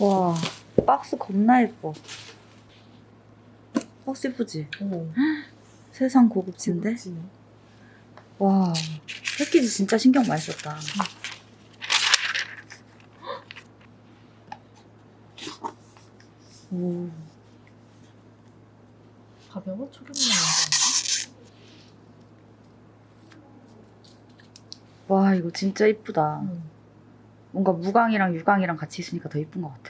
와 박스 겁나 예뻐 박스 예쁘지? 오. 세상 고급진데? 고급지네. 와 패키지 진짜 신경 많이 썼다 오 가벼워? 초록이 나는데. 와 이거 진짜 이쁘다 응. 뭔가 무광이랑 유광이랑 같이 있으니까 더 이쁜 것 같아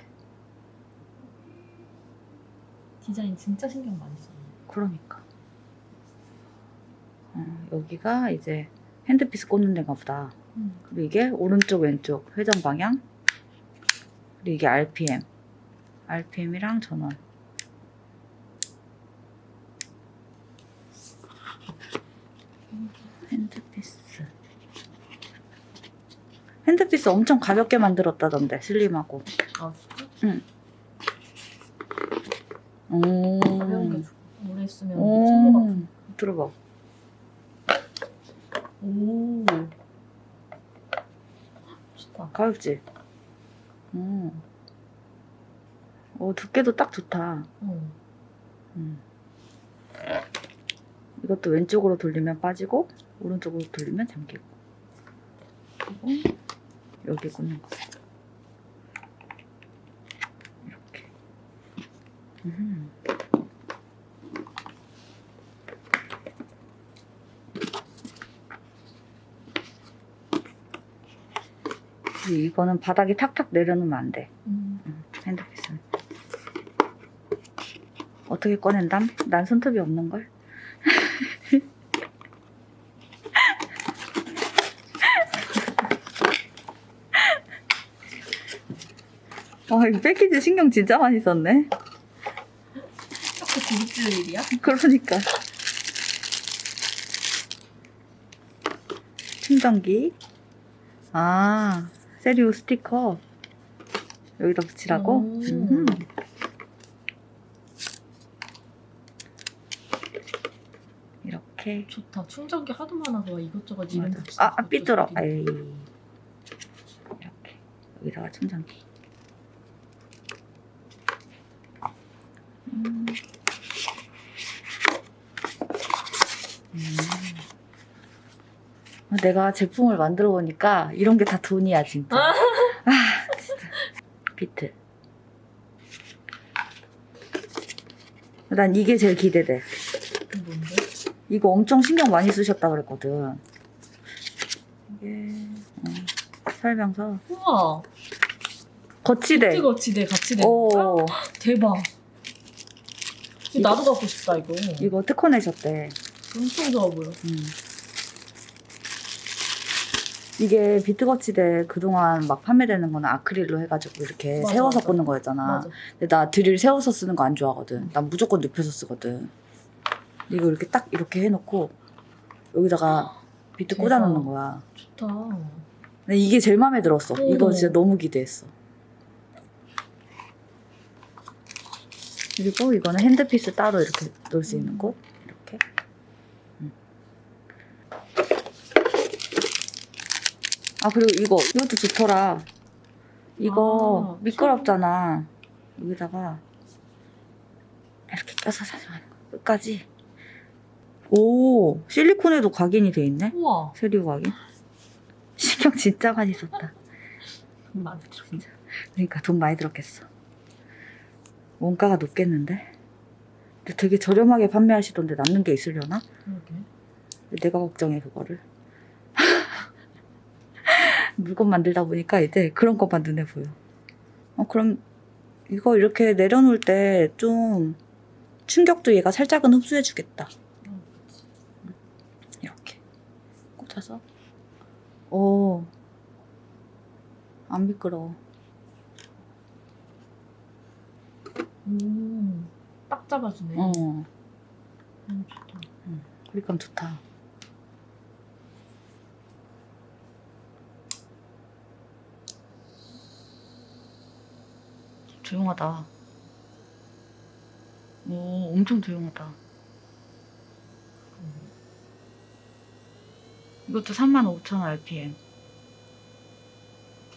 디자인 진짜 신경 많이 썼네. 그러니까. 어, 여기가 이제 핸드피스 꽂는 데가 보다. 응. 그리고 이게 오른쪽 왼쪽 회전 방향. 그리고 이게 RPM RPM이랑 전원. 핸드피스. 핸드피스 엄청 가볍게 만들었다던데 슬림하고. 아 진짜? 오, 가벼운 게 좋고 오래 쓰면 손모가 오. 들어봐 오. 좋다. 가볍지? 음. 오, 두께도 딱 좋다. 응. 음. 이것도 왼쪽으로 돌리면 빠지고, 오른쪽으로 돌리면 잠기고. 그리고 여기 꽂는 거. 이렇게. 음. 이거는 바닥에 탁탁 내려놓으면 안 돼. 음. 응, 핸드피스는. 어떻게 꺼낸담? 난 손톱이 없는걸? 와, 이거 패키지 신경 진짜 많이 썼네. 부딪힐 일이야? 그러니까. 충전기. 아, 세리오 스티커. 여기다 붙이라고? 오. 음. 이렇게. 좋다. 충전기 하도 많아서 이것저것 이름. 붙이는 아, 아, 삐뚤어. 아이. 이렇게. 여기다가 충전기. 음. 음. 내가 제품을 만들어 보니까 이런 게 다 돈이야, 진짜. 아. 아, 진짜. 비트. 난 이게 제일 기대돼. 뭔데? 이거 엄청 신경 많이 쓰셨다 그랬거든. 이게 어, 설명서 우와. 거치대. 지대 같이 내. 오 대박. 이거 나도 갖고 싶다 이거. 이거 특허 내셨대. 엄청 좋아 보여. 음. 이게 비트 거치대 그동안 막 판매되는 거는 아크릴로 해가지고 이렇게 맞아, 세워서 맞아. 꽂는 거였잖아. 맞아. 근데 나 드릴 세워서 쓰는 거 안 좋아하거든. 난 무조건 눕혀서 쓰거든. 이거 이렇게 딱 이렇게 해놓고 여기다가 비트 대박. 꽂아놓는 거야. 좋다. 근데 이게 제일 마음에 들었어. 이거 오. 진짜 너무 기대했어. 그리고 이거는 handpiece 따로 이렇게 놓을 수 있는 곳. 이렇게. 음. 아 그리고 이거 이것도 좋더라. 이거 아, 미끄럽잖아. 여기다가 이렇게 껴서 사용하는 거. 끝까지. 오 실리콘에도 각인이 돼 있네. 우와. 세류 각인. 신경 진짜 많이 썼다. 마음에 들어. 진짜. 그러니까 돈 많이 들었겠어. 원가가 높겠는데? 근데 되게 저렴하게 판매하시던데 남는 게 있으려나? 그러게. 내가 걱정해 그거를. 물건 만들다 보니까 이제 그런 것만 눈에 보여. 어 그럼 이거 이렇게 내려놓을 때 좀 충격도 얘가 살짝은 흡수해 주겠다. 어, 그치. 이렇게 꽂아서. 오. 안 미끄러워. 음. 딱 잡아주네. 어. 음, 좋다. 그립감 좋다. 조용하다. 오, 엄청 조용하다. 이것도 35,000 RPM.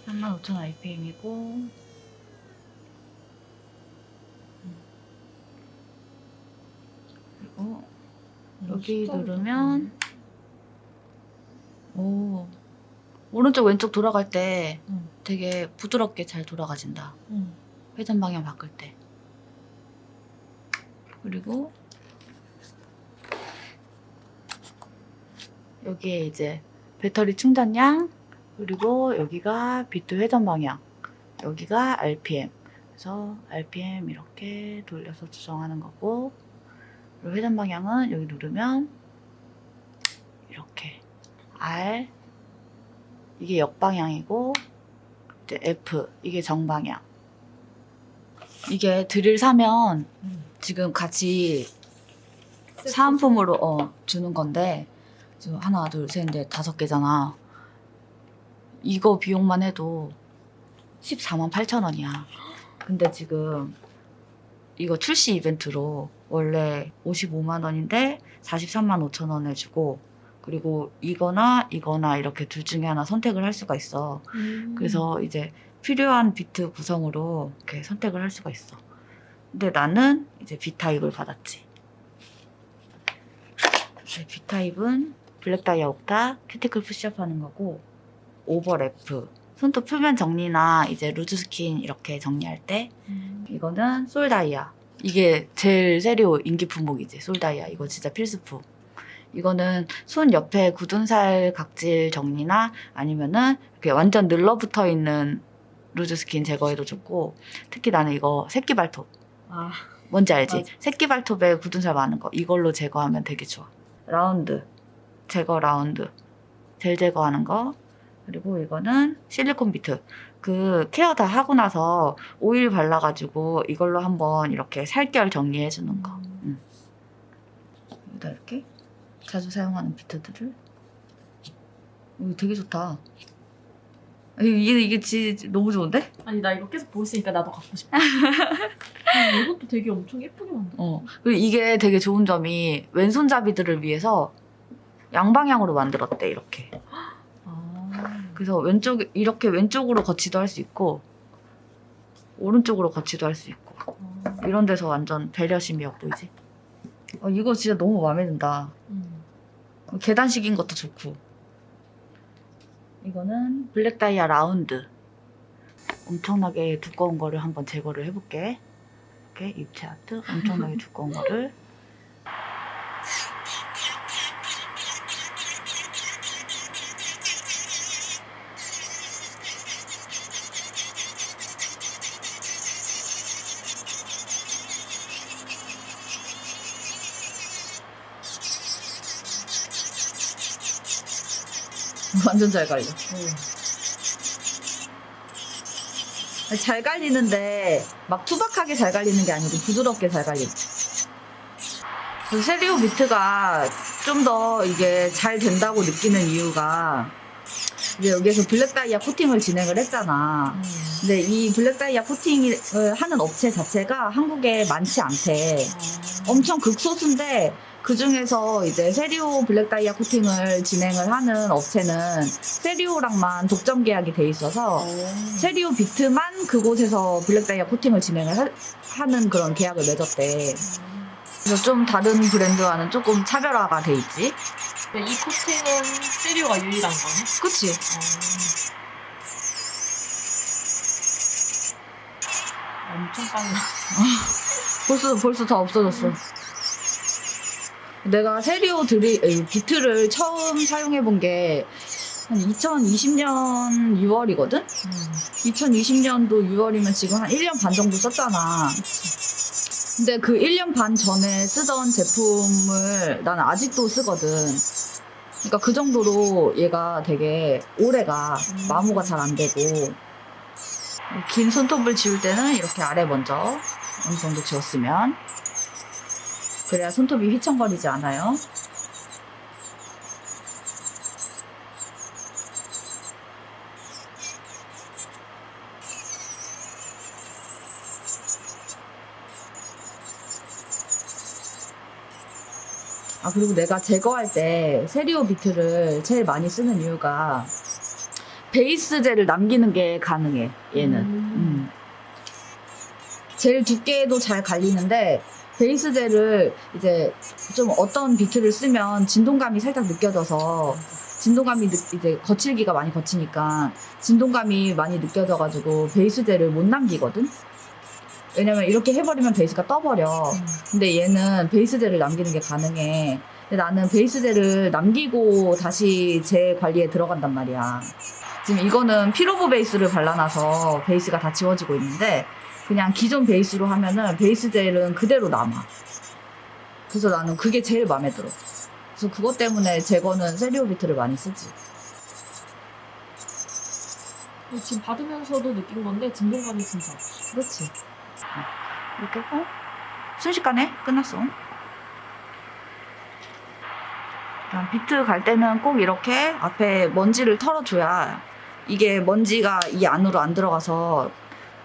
35,000 RPM이고, 그리고, 여기 누르면, 음. 오, 오른쪽 왼쪽 돌아갈 때 음. 되게 부드럽게 잘 돌아가진다. 음. 회전 방향 바꿀 때. 그리고 여기에 이제 배터리 충전량 그리고 여기가 비트 회전 방향 여기가 RPM 그래서 RPM 이렇게 돌려서 조정하는 거고 회전 방향은 여기 누르면 이렇게 R 이게 역방향이고 이제 F 이게 정방향 이게 드릴 사면 응. 지금 같이 사은품으로 어, 주는 건데 지금 하나 둘셋넷 다섯 개잖아 이거 비용만 해도 14만 8천 원이야 근데 지금 이거 출시 이벤트로 원래 55만 원인데 43만 5천 원을 주고 그리고 이거나 이거나 이렇게 둘 중에 하나 선택을 할 수가 있어 음. 그래서 이제 필요한 비트 구성으로 이렇게 선택을 할 수가 있어. 근데 나는 이제 B 타입을 받았지. 네, B 타입은 black 다이아 옥타, 큐티클 푸시업 하는 거고, 오버 래프, 손톱 표면 정리나 이제 loose skin 이렇게 정리할 때, 음. 이거는 솔 다이아. 이게 제일 세리오 인기 품목이지, 솔 다이아. 이거 진짜 필수품. 이거는 손 옆에 굳은 살 각질 정리나 아니면은 이렇게 완전 늘러붙어 있는 loose skin 제거에도 좋고 특히 나는 이거 새끼 발톱 아. 뭔지 알지? 맞아. 새끼 발톱에 굳은 살 많은 거 이걸로 제거하면 되게 좋아. 라운드 제거 라운드 젤 제거하는 거 그리고 이거는 실리콘 비트 그 care 다 하고 나서 오일 발라가지고 이걸로 한번 이렇게 살결 정리해 주는 거. 여기다 이렇게 자주 사용하는 비트들을 오, 되게 좋다. 이게 이게 진짜 너무 좋은데? 아니 나 이거 계속 보고 있으니까 나도 갖고 싶어. 음, 이것도 되게 엄청 예쁘게 만들어. 어. 그리고 이게 되게 좋은 점이 왼손잡이들을 위해서 양방향으로 만들었대 이렇게. 아. 그래서 왼쪽 이렇게 왼쪽으로 거치도 할 수 있고 오른쪽으로 거치도 할 수 있고 아. 이런 데서 완전 배려심이 엿보이지. 어, 이거 진짜 너무 마음에 든다. 음. 계단식인 것도 좋고. 이거는 블랙 다이아 라운드. 엄청나게 두꺼운 거를 한번 제거를 해볼게. 이렇게 입체 아트 엄청나게 두꺼운 거를. 완전 잘 갈려. 잘 갈리는데 막 투박하게 잘 갈리는 게 아니고 부드럽게 잘 갈리지. 그 세리오 비트가 좀 더 이게 잘 된다고 느끼는 이유가 이제 여기에서 black 다이아 코팅을 진행을 했잖아. 음. 근데 이 black 다이아 코팅을 하는 업체 자체가 한국에 많지 않대. 아. 엄청 극소수인데 그 중에서 이제 세리오 black 다이아 코팅을 진행을 하는 업체는 세리오랑만 독점 계약이 돼 있어서 어. 세리오 비트만 그곳에서 black 다이아 코팅을 진행을 하, 는 그런 계약을 맺었대. 그래서 좀 다른 브랜드와는 조금 차별화가 돼 있지. 이 코팅은 세리오가 유일한 거네. 그치? 어. 엄청 빨라. 벌써 벌써 다 없어졌어. 내가 세리오 드리 에이, 비트를 처음 사용해 본 게 한 2020년 6월이거든? 음. 2020년도 6월이면 지금 한 1년 반 정도 썼잖아. 근데 그 1년 반 전에 쓰던 제품을 나는 아직도 쓰거든. 그러니까 그 정도로 얘가 되게 오래가 음. 마모가 잘 안 되고 긴 손톱을 지울 때는 이렇게 아래 먼저 어느 정도 지웠으면 그래야 손톱이 휘청거리지 않아요. 아 그리고 내가 제거할 때 세리오 비트를 제일 많이 쓰는 이유가 베이스 젤을 남기는 게 가능해 얘는 음. 음. 제일 두께도 잘 갈리는데 베이스젤을 이제 좀 어떤 비트를 쓰면 진동감이 살짝 느껴져서 진동감이 느- 이제 거칠기가 많이 거치니까 진동감이 많이 느껴져가지고 베이스젤을 못 남기거든. 왜냐면 이렇게 해버리면 베이스가 떠버려. 근데 얘는 베이스젤을 남기는 게 가능해. 근데 나는 베이스젤을 남기고 다시 재 관리에 들어간단 말이야. 지금 이거는 피로브 베이스를 발라놔서 베이스가 다 지워지고 있는데 그냥 기존 베이스로 하면은 베이스 젤은 그대로 남아. 그래서 나는 그게 제일 마음에 들어. 그래서 그것 때문에 제거는 세리오 비트를 많이 쓰지. 지금 받으면서도 느낀 건데 진동감이 진짜 없어. 그렇지. 이렇게 하고 순식간에 끝났어. 비트 갈 때는 꼭 이렇게 앞에 먼지를 털어줘야 이게 먼지가 이 안으로 안 들어가서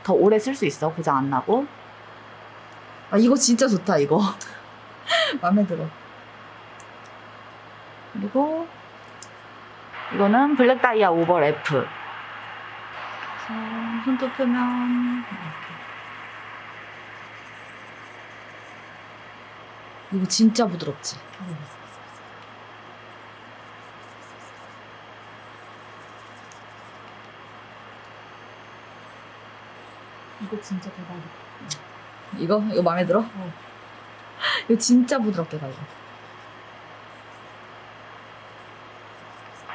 더 오래 쓸 수 있어. 고장 안 나고. 아 이거 진짜 좋다 이거. 마음에 들어. 그리고 이거는 블랙 다이아 오버 F. 손톱 표면. 이거 진짜 부드럽지. 이거 진짜 대박이다. 이거 이거 마음에 들어? 어. 이거 진짜 부드럽게 가요.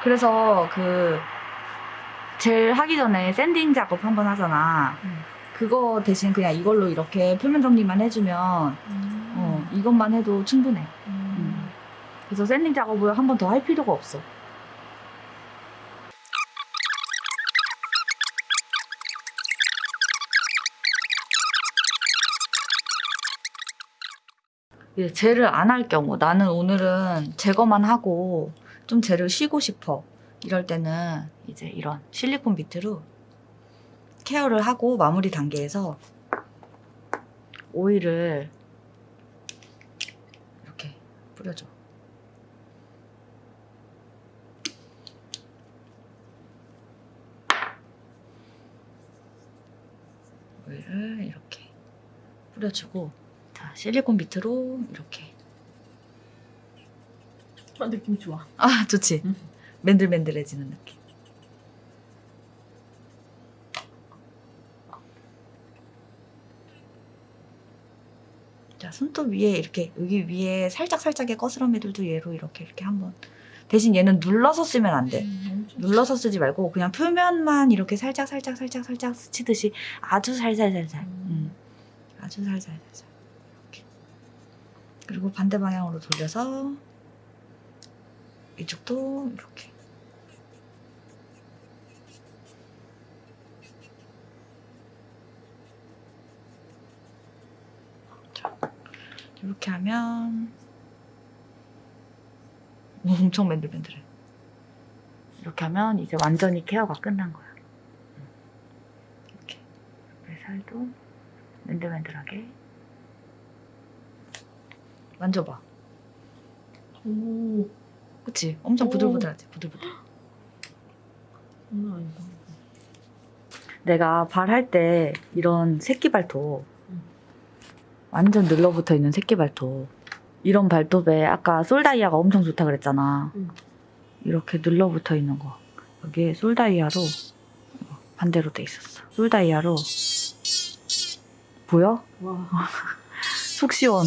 그래서 그 젤 하기 전에 샌딩 작업 한 번 하잖아. 음. 그거 대신 그냥 이걸로 이렇게 표면 정리만 해주면 어, 이것만 해도 충분해. 음. 그래서 샌딩 작업을 한 번 더 할 필요가 없어. 이제 젤을 안할 경우 나는 오늘은 제거만 하고 좀 젤을 쉬고 싶어. 이럴 때는 이제 이런 실리콘 비트로 케어를 하고 마무리 단계에서 오일을 이렇게 뿌려줘. 오일을 이렇게 뿌려주고 자 실리콘 비트로 이렇게 아, 느낌 좋아. 아 좋지 음. 맨들맨들해지는 느낌 자 손톱 위에 이렇게 여기 위에 살짝 살짝의 거스러미들도 얘로 이렇게 이렇게 한번 대신 얘는 눌러서 쓰면 안돼 음, 눌러서 쓰지 말고 그냥 표면만 이렇게 살짝 살짝 살짝 살짝 스치듯이 아주 살살 살살 음. 음. 아주 살살 살살 이렇게 그리고 반대 방향으로 돌려서 이쪽도 이렇게. 자, 이렇게 하면 오, 엄청 맨들맨들해. 이렇게 하면 이제 완전히 케어가 끝난 거야. 이렇게. 옆에 살도 맨들맨들하게 만져봐 오, 그치? 엄청 오. 부들부들하지 부들부들 장난 아니다. 내가 발할 때 이런 새끼 발톱 음. 완전 늘러붙어 있는 새끼 발톱 이런 발톱에 아까 솔다이아가 엄청 좋다 그랬잖아 음. 이렇게 늘러붙어 있는 거 여기에 솔다이아로 반대로 돼 있었어 솔다이아로 보여? 와, 속 시원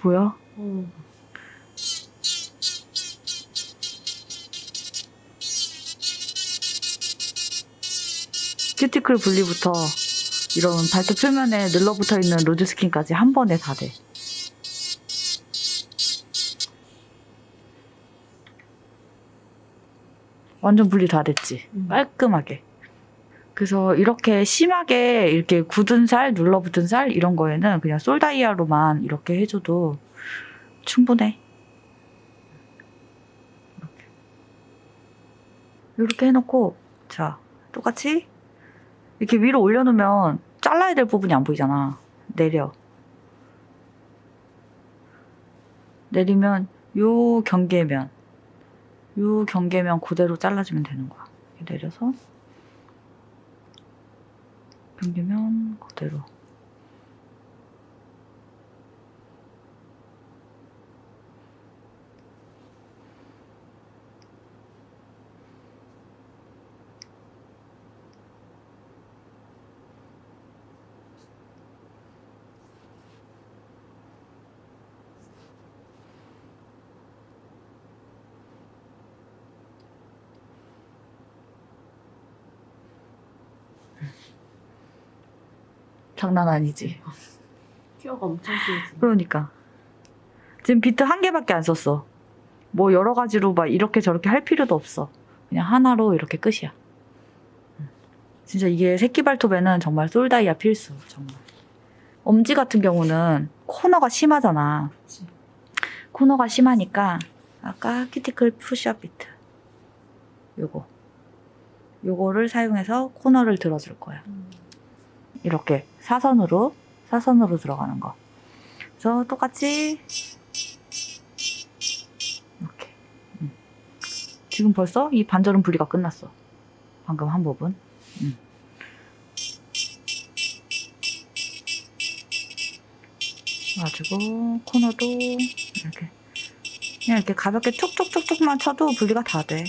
보여? 어. 큐티클 분리부터 이런 발톱 표면에 늘러붙어 있는 loose skin까지 한 번에 다 돼. 완전 분리 다 됐지. 음. 깔끔하게. 그래서 이렇게 심하게 이렇게 굳은 살, 눌러붙은 살 이런 거에는 그냥 솔다이아로만 이렇게 해줘도 충분해. 이렇게. 해놓고 자 똑같이 이렇게 위로 올려놓으면 잘라야 될 부분이 안 보이잖아. 내려. 내리면 요 경계면 요 경계면 그대로 잘라주면 되는 거야. 내려서 당기면 그대로. 장난 아니지. 큐어가 엄청 세지. 그러니까 지금 비트 한 개밖에 안 썼어. 뭐 여러 가지로 막 이렇게 저렇게 할 필요도 없어. 그냥 하나로 이렇게 끝이야. 음. 진짜 이게 새끼 발톱에는 정말 솔다이아 필수. 정말. 엄지 같은 경우는 코너가 심하잖아. 그치. 코너가 심하니까 아까 키티클 푸시업 비트 요거 요거를 사용해서 코너를 들어줄 거야. 음. 이렇게 사선으로 사선으로 들어가는 거. 그래서 똑같이 이렇게. 음. 지금 벌써 이 반절은 분리가 끝났어. 방금 한 부분. 음. 가지고 코너도 이렇게 그냥 이렇게 가볍게 촉촉촉촉만 쳐도 분리가 다 돼.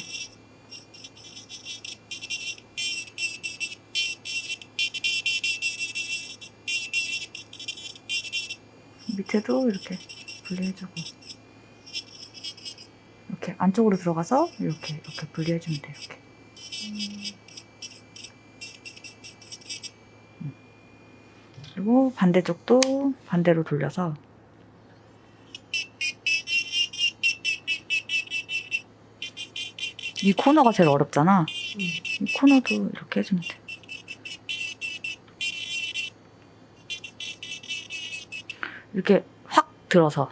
밑에도 이렇게 분리해주고 이렇게 안쪽으로 들어가서 이렇게 이렇게 분리해주면 돼 이렇게. 그리고 반대쪽도 반대로 돌려서. 이 코너가 제일 어렵잖아. 음. 이 코너도 이렇게 해주면 돼 이렇게 확 들어서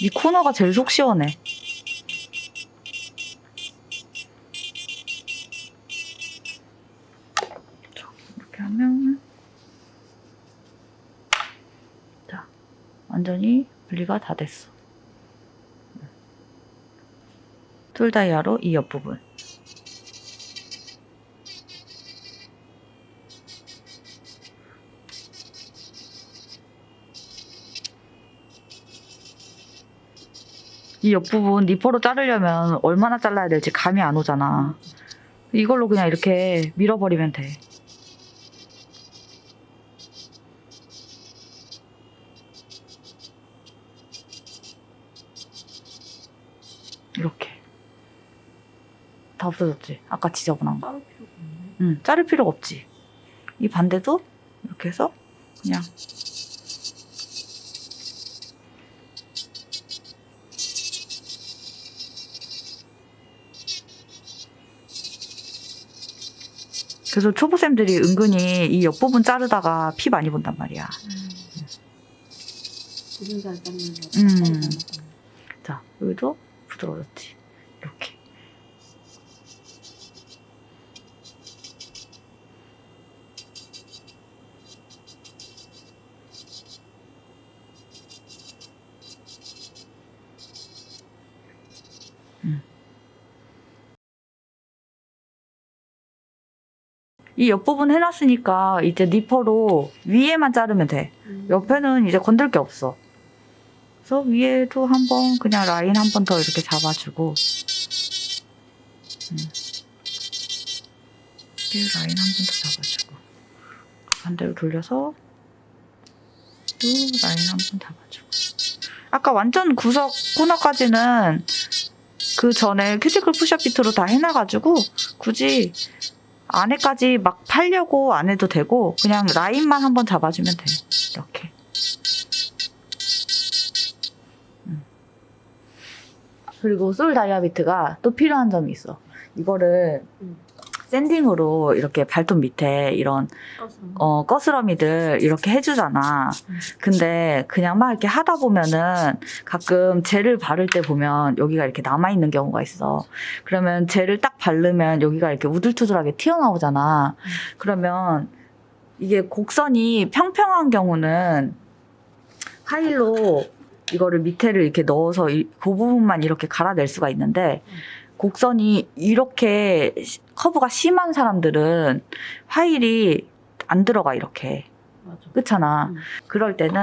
이 코너가 제일 속 시원해. 자, 이렇게 하면 자 완전히 분리가 다 됐어. 툴다이아로 이 옆부분. 이 옆부분 니퍼로 자르려면 얼마나 잘라야 될지 감이 안 오잖아. 이걸로 그냥 이렇게 밀어버리면 돼. 이렇게. 다 없어졌지? 아까 지저분한 거. 응, 자를 필요가 없지. 이 반대도 이렇게 해서 그냥 그래서 초보쌤들이 은근히 이 옆부분 자르다가 피 많이 본단 말이야. 거. 음. 자, 여기도 부드러워졌지. 이렇게. 음. 이 옆부분 해놨으니까 이제 니퍼로 위에만 자르면 돼. 음. 옆에는 이제 건들 게 없어. 그래서 위에도 한번 그냥 라인 한 번 더 이렇게 잡아주고 음. 이렇게 라인 한 번 더 잡아주고 반대로 돌려서 또 라인 한 번 잡아주고 아까 완전 구석 코너까지는 그 전에 큐티클 push up bit로 다 해놔가지고 굳이 안에까지 막 팔려고 안 해도 되고 그냥 라인만 한번 잡아주면 돼 이렇게 음. 그리고 솔 다이아비트가 또 필요한 점이 있어 이거를 음. 샌딩으로 이렇게 발톱 밑에 이런 음. 어, 꺼스러미들 이렇게 해주잖아. 음. 근데 그냥 막 이렇게 하다 보면은 가끔 젤을 바를 때 보면 여기가 이렇게 남아있는 경우가 있어. 그러면 젤을 딱 바르면 여기가 이렇게 우둘투둘하게 튀어나오잖아. 그러면 이게 곡선이 평평한 경우는 파일로 이거를 밑에를 이렇게 넣어서 이- 그 부분만 이렇게 갈아낼 수가 있는데 음. 곡선이 이렇게 시- 커브가 심한 사람들은 화일이 안 들어가 이렇게 맞아. 그렇잖아. 음. 그럴 때는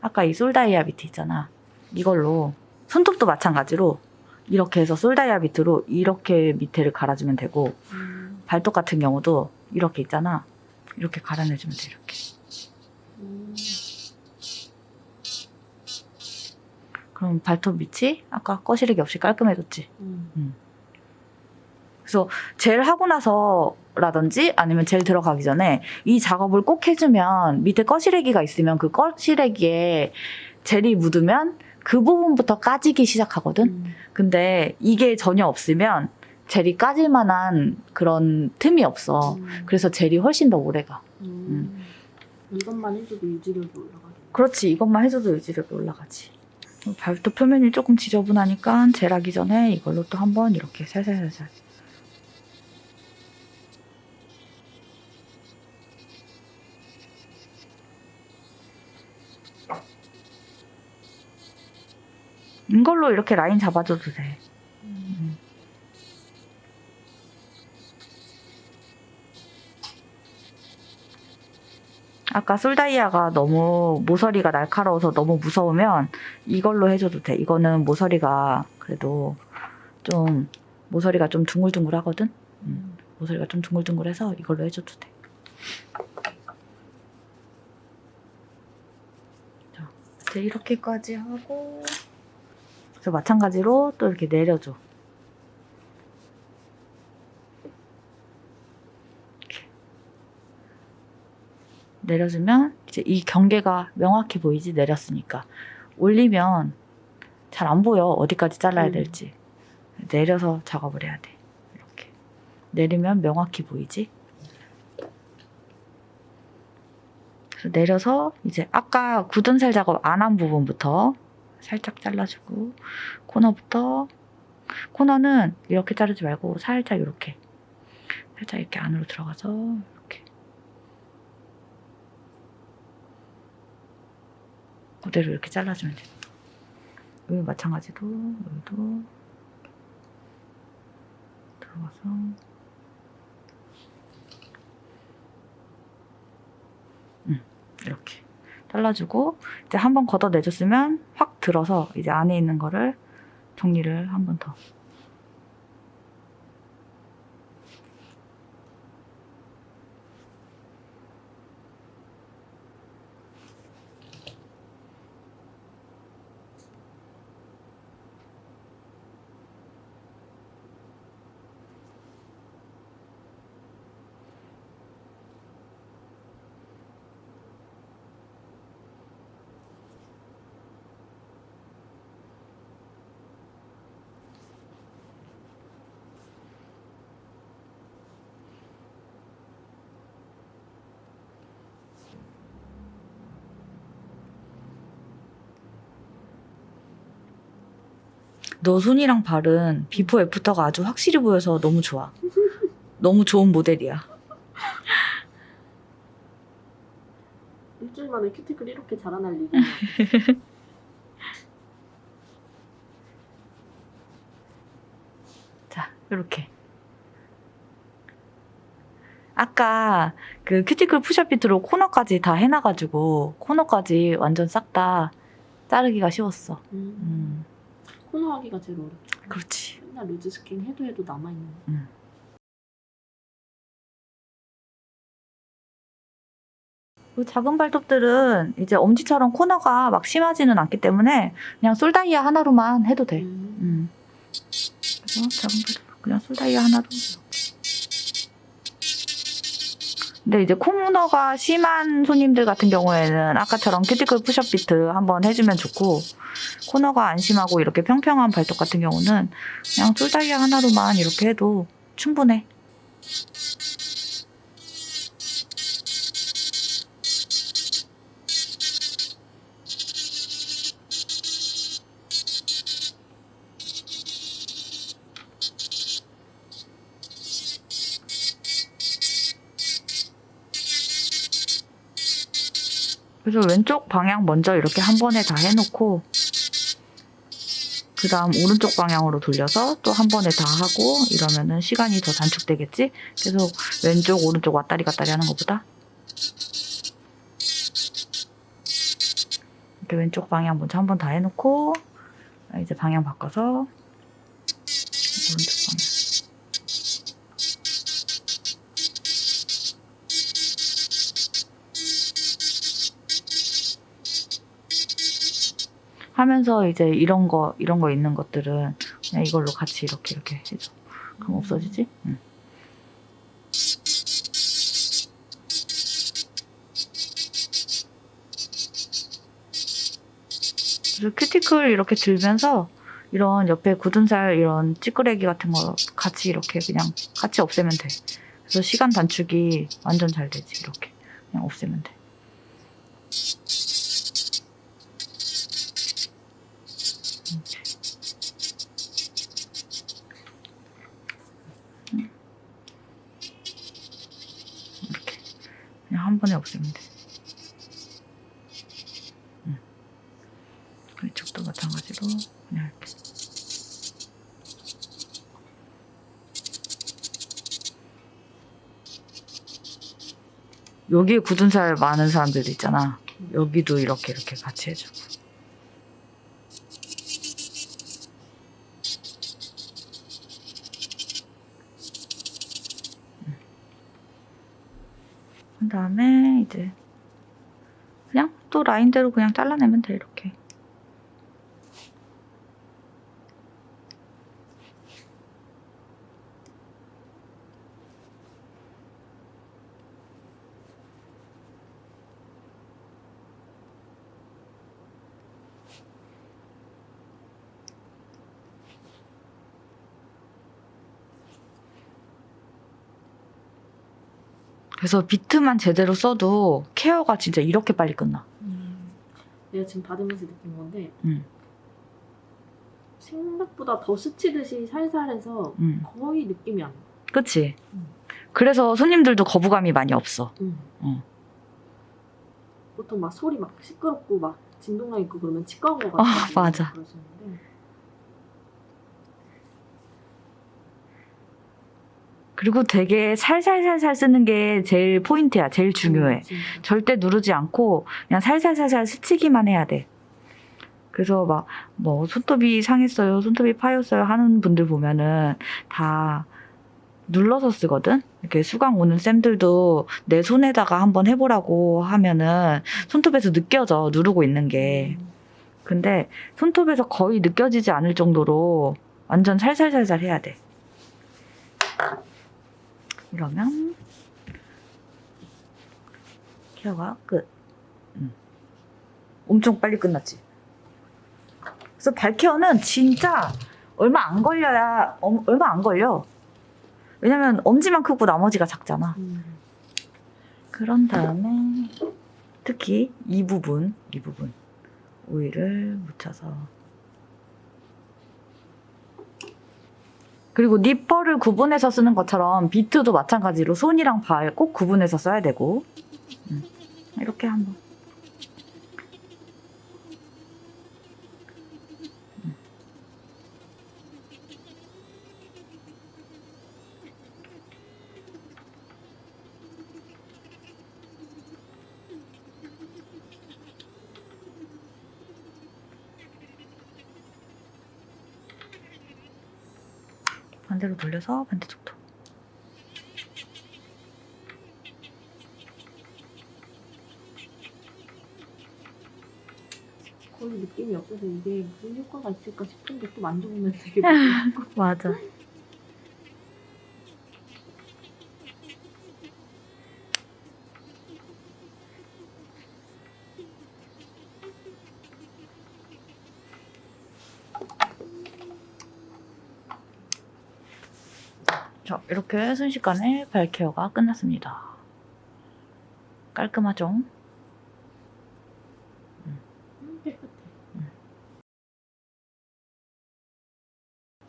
아까 이 솔다이아 비트 있잖아. 이걸로 손톱도 마찬가지로 이렇게 해서 솔다이아 비트로 이렇게 밑에를 갈아주면 되고 음. 발톱 같은 경우도 이렇게 있잖아. 이렇게 갈아내주면 돼 이렇게. 음. 그럼 발톱 밑이 아까 꺼시르기 없이 깔끔해졌지. 음. 젤 하고 나서라든지 아니면 젤 들어가기 전에 이 작업을 꼭 해주면 밑에 꺼시래기가 있으면 그 꺼시래기에 젤이 묻으면 그 부분부터 까지기 시작하거든. 음. 근데 이게 전혀 없으면 젤이 까질 만한 그런 틈이 없어. 음. 그래서 젤이 훨씬 더 오래 가. 음. 이것만 해줘도 유지력이 올라가겠네. 그렇지. 이것만 해줘도 유지력이 올라가지. 발톱 표면이 조금 지저분하니까 젤하기 전에 이걸로 또 한번 이렇게 살살살살. 이걸로 이렇게 라인 잡아줘도 돼. 음. 아까 솔다이아가 너무 모서리가 날카로워서 너무 무서우면 이걸로 해줘도 돼. 이거는 모서리가 그래도 좀 모서리가 좀 둥글둥글 하거든. 음. 모서리가 좀 둥글둥글해서 이걸로 해줘도 돼. 자, 이제 이렇게까지 하고 그래서 마찬가지로 또 이렇게 내려줘. 이렇게. 내려주면 이제 이 경계가 명확히 보이지? 내렸으니까. 올리면 잘 안 보여. 어디까지 잘라야 음. 될지. 내려서 작업을 해야 돼. 이렇게. 내리면 명확히 보이지? 그래서 내려서 이제 아까 굳은 살 작업 안 한 부분부터 살짝 잘라주고 코너부터. 코너는 이렇게 자르지 말고 살짝 이렇게. 살짝 이렇게 안으로 들어가서 이렇게. 그대로 이렇게 잘라주면 돼. 여기 마찬가지로 여기도 들어가서. 음, 이렇게 잘라주고 이제 한번 걷어내줬으면 확 들어서 이제 안에 있는 거를 정리를 한 번 더. 너 손이랑 발은 비포 애프터가 아주 확실히 보여서 너무 좋아. 너무 좋은 모델이야. 일주일 만에 큐티클 이렇게 자라날 일이 자, 이렇게. 아까 그 큐티클 push up bit로 코너까지 다 해놔가지고 코너까지 완전 싹 다 자르기가 쉬웠어. 음. 음, 코너 하기가 제일 어렵죠. 그렇지. 맨날 loose skin 해도 해도 남아있는 그 작은 발톱들은 이제 엄지처럼 코너가 막 심하지는 않기 때문에 그냥 솔다이아 하나로만 해도 돼. 음. 음. 그래서 작은 발톱 그냥 솔다이아 하나로. 근데 이제 코너가 심한 손님들 같은 경우에는 아까처럼 큐티클 push up bit 한번 해주면 좋고 코너가 안 심하고 이렇게 평평한 발톱 같은 경우는 그냥 솔다이아 하나로만 이렇게 해도 충분해. 그래서 왼쪽 방향 먼저 이렇게 한 번에 다 해놓고 그 다음 오른쪽 방향으로 돌려서 또 한 번에 다 하고 이러면은 시간이 더 단축되겠지? 계속 왼쪽, 오른쪽 왔다리 갔다리 하는 것보다. 이렇게 왼쪽 방향 먼저 한 번 다 해놓고 이제 방향 바꿔서 오른쪽 방향. 하면서 이제 이런 거 이런 거 있는 것들은 그냥 이걸로 같이 이렇게 이렇게 해줘. 그럼 없어지지? 응. 그래서 큐티클 이렇게 들면서 이런 옆에 굳은 살 이런 찌끄레기 같은 거 같이 이렇게 그냥 같이 없애면 돼. 그래서 시간 단축이 완전 잘 되지 이렇게 그냥 없애면 돼. 이렇게 그냥 한 번에 없애면 돼. 응. 이쪽도 마찬가지로 그냥 이렇게. 여기에 굳은 살 많은 사람들도 있잖아. 여기도 이렇게 이렇게 같이 해주고. 그 다음에 이제 그냥 또 라인대로 그냥 잘라내면 돼 이렇게. 그래서 비트만 제대로 써도 케어가 진짜 이렇게 빨리 끝나. 음. 내가 지금 받으면서 느낀 건데 음. 생각보다 더 스치듯이 살살해서 음. 거의 느낌이 안 나. 그치? 음. 그래서 손님들도 거부감이 많이 없어. 음. 어. 보통 막 소리 막 시끄럽고 막 진동량 있고 그러면 치과 온 것 같아. 아, 맞아. 그러시는데 그리고 되게 살살살살 쓰는 게 제일 포인트야. 제일 중요해. 음. 절대 누르지 않고 그냥 살살살살 스치기만 해야 돼. 그래서 막 뭐 손톱이 상했어요, 손톱이 파였어요 하는 분들 보면은 다 눌러서 쓰거든. 이렇게 수강 오는 쌤들도 내 손에다가 한번 해보라고 하면은 손톱에서 느껴져 누르고 있는 게. 음. 근데 손톱에서 거의 느껴지지 않을 정도로 완전 살살살살 해야 돼. 이러면 케어가 끝. 음. 엄청 빨리 끝났지. 그래서 발 케어는 진짜 얼마 안 걸려야 엄- 얼마 안 걸려. 왜냐면 엄지만 크고 나머지가 작잖아. 음. 그런 다음에 특히 이 부분, 이 부분 오일을 묻혀서 그리고 니퍼를 구분해서 쓰는 것처럼 비트도 마찬가지로 손이랑 발 꼭 구분해서 써야 되고. 음, 이렇게 한번 돌려서 반대쪽도 거의 느낌이 없어서 이게 무슨 효과가 있을까 싶은데 또 만져보면 되게. 맞아. 자, 이렇게 순식간에 발 케어가 끝났습니다. 깔끔하죠?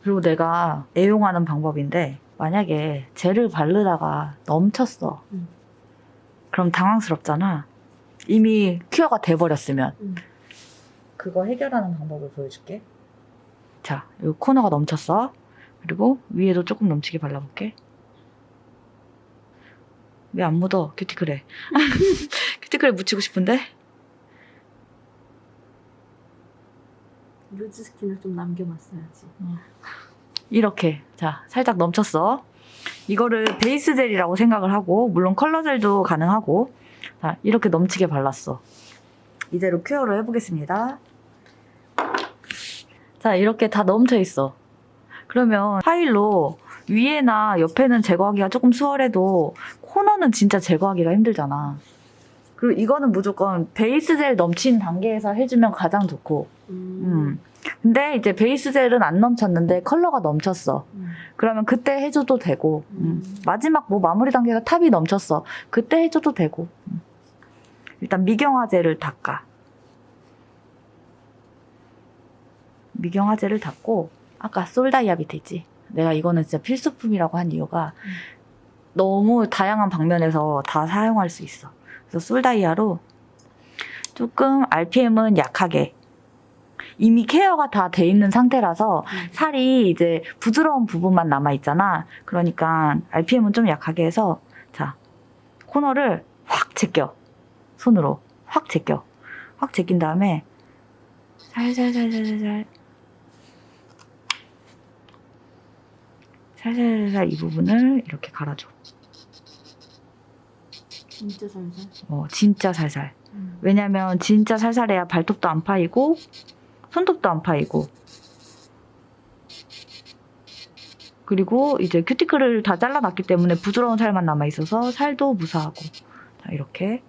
그리고 내가 애용하는 방법인데 만약에 젤을 바르다가 넘쳤어. 음. 그럼 당황스럽잖아. 이미 큐어가 돼버렸으면. 음. 그거 해결하는 방법을 보여줄게. 자, 요 코너가 넘쳤어. 그리고 위에도 조금 넘치게 발라볼게. 왜 안 묻어? 큐티클에. 큐티클에 묻히고 싶은데? loose skin을 좀 남겨놨어야지. 이렇게. 자, 살짝 넘쳤어. 이거를 베이스 젤이라고 생각을 하고, 물론 컬러 젤도 가능하고, 자, 이렇게 넘치게 발랐어. 이대로 cure를 해보겠습니다. 자, 이렇게 다 넘쳐 있어. 그러면 파일로 위에나 옆에는 제거하기가 조금 수월해도 코너는 진짜 제거하기가 힘들잖아. 그리고 이거는 무조건 베이스 젤 넘친 단계에서 해주면 가장 좋고, 음. 음. 근데 이제 베이스 젤은 안 넘쳤는데 컬러가 넘쳤어. 음. 그러면 그때 해줘도 되고, 음. 음. 마지막 뭐 마무리 단계가 top이 넘쳤어. 그때 해줘도 되고. 음. 일단 미경화제를 닦아. 미경화제를 닦고, 아까 솔다이아 밑에 있지? 내가 이거는 진짜 필수품이라고 한 이유가 음. 너무 다양한 방면에서 다 사용할 수 있어. 그래서 솔다이아로 조금 RPM은 약하게 이미 케어가 다 돼 있는 상태라서 음. 살이 이제 부드러운 부분만 남아 있잖아. 그러니까 RPM은 좀 약하게 해서 자 코너를 확 제껴 손으로 확 제껴 확 제낀 다음에 살살살살살 살 살살살 이 부분을 이렇게 갈아줘. 진짜 살살. 어 진짜 살살. 음. 왜냐면 진짜 살살해야 발톱도 안 파이고 손톱도 안 파이고 그리고 이제 큐티클을 다 잘라놨기 때문에 부드러운 살만 남아 있어서 살도 무사하고 자 이렇게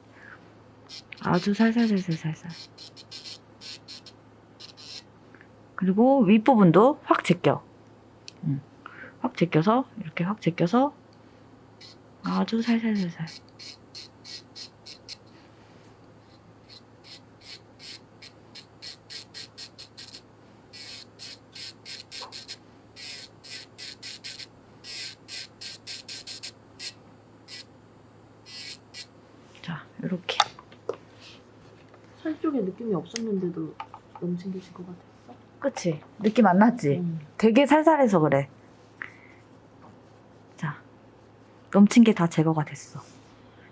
아주 살살살살살살 그리고 윗부분도 확 제껴 음, 확 제껴서 이렇게 확 제껴서 아주 살살살살 자 이렇게 살 쪽에 느낌이 없었는데도 너무 챙겨질 것 같았어. 그치 느낌 안 났지? 음. 되게 살살해서 그래. 자, 넘친 게 다 제거가 됐어.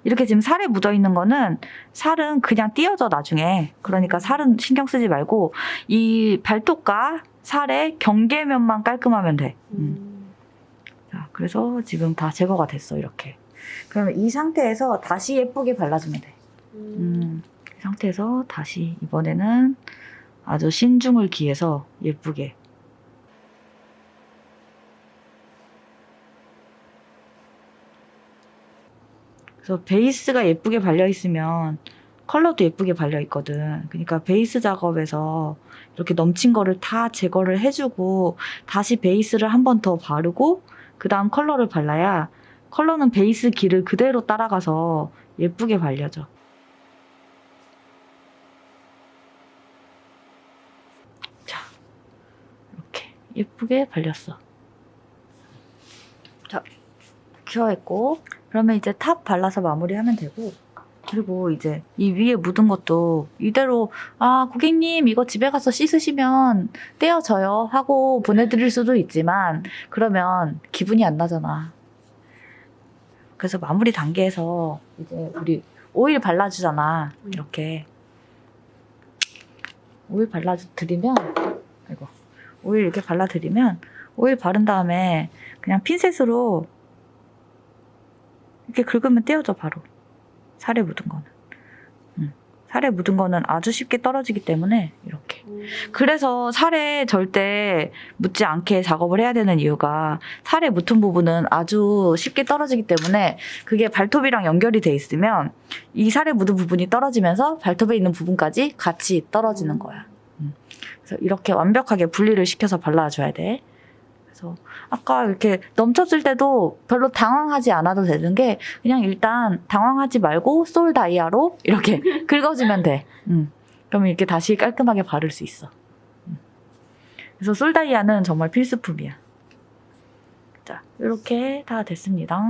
이렇게 지금 살에 묻어 있는 거는 살은 그냥 띄어져 나중에. 그러니까 살은 신경 쓰지 말고 이 발톱과 살의 경계면만 깔끔하면 돼. 음. 음. 자, 그래서 지금 다 제거가 됐어 이렇게. 그러면 이 상태에서 다시 예쁘게 발라주면 돼. 음. 음, 이 상태에서 다시 이번에는 아주 신중을 기해서 예쁘게 그래서 베이스가 예쁘게 발려 있으면 컬러도 예쁘게 발려 있거든. 그러니까 베이스 작업에서 이렇게 넘친 거를 다 제거를 해주고 다시 베이스를 한 번 더 바르고 그 다음 컬러를 발라야 컬러는 베이스 길을 그대로 따라가서 예쁘게 발려져. 자, 이렇게 예쁘게 발렸어. 자, cure했고 그러면 이제 top 발라서 마무리하면 되고 그리고 이제 이 위에 묻은 것도 이대로 아 고객님 이거 집에 가서 씻으시면 떼어져요 하고 보내드릴 수도 있지만 그러면 기분이 안 나잖아. 그래서 마무리 단계에서 이제 우리 오일 발라주잖아 음. 이렇게 오일 발라드리면 아이고 오일 이렇게 발라드리면 오일 바른 다음에 그냥 핀셋으로 이렇게 긁으면 떼어져 바로 살에 묻은 거는 음. 살에 묻은 거는 아주 쉽게 떨어지기 때문에 이렇게 음. 그래서 살에 절대 묻지 않게 작업을 해야 되는 이유가 살에 묻은 부분은 아주 쉽게 떨어지기 때문에 그게 발톱이랑 연결이 돼 있으면 이 살에 묻은 부분이 떨어지면서 발톱에 있는 부분까지 같이 떨어지는 거야. 음. 그래서 이렇게 완벽하게 분리를 시켜서 발라줘야 돼. 그래서 아까 이렇게 넘쳤을 때도 별로 당황하지 않아도 되는 게 그냥 일단 당황하지 말고 솔 다이아로 이렇게 긁어주면 돼. 음. 그러면 이렇게 다시 깔끔하게 바를 수 있어. 음. 그래서 솔 다이아는 정말 필수품이야. 자, 이렇게 다 됐습니다.